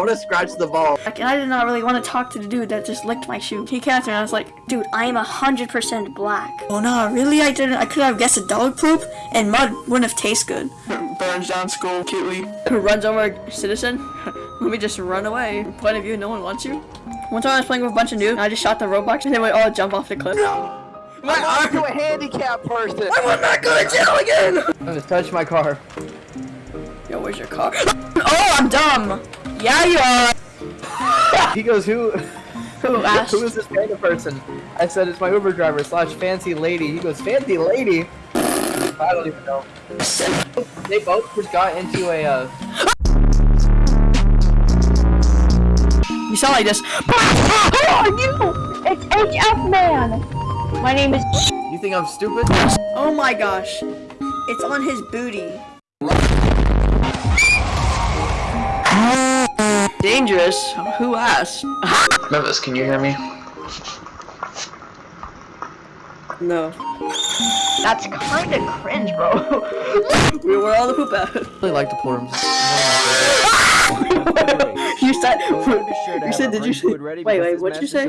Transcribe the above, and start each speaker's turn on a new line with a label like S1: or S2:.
S1: want to scratch the ball.
S2: Like, and I did not really want to talk to the dude that just licked my shoe. He came after me and I was like, dude, I am 100% black. Oh no, really? I didn't. I could have guessed a dog poop and mud wouldn't have tasted good.
S3: Burns down school cutely.
S2: Who runs over a citizen? Let me just run away. Point of view, no one wants you. One time I was playing with a bunch of dudes, and I just shot the Roblox, and they would all jump off the cliff.
S1: My arm to a handicapped person.
S2: I would not go to jail again!
S1: I'm gonna touch my car.
S2: Yo, where's your car? Oh, I'm dumb! Yeah, you are!
S1: He goes, who?
S2: Who asked?
S1: Who is this random person? I said it's my Uber driver slash fancy lady. He goes, fancy lady. I don't even know. They both just got into a. Uh,
S2: You sound like this.
S4: Who are you? It's HF Man. My name is.
S1: you think I'm stupid?
S2: Oh my gosh. It's on his booty. Dangerous? Who asked?
S3: Memphis, can you hear me?
S2: No.
S4: That's kind of cringe, bro.
S2: we where all the poop out.
S1: I really like the forums.
S2: you said.
S1: Be sure to
S2: You said, did you
S1: ring
S2: say?
S1: ready
S2: Wait, wait, what'd you say?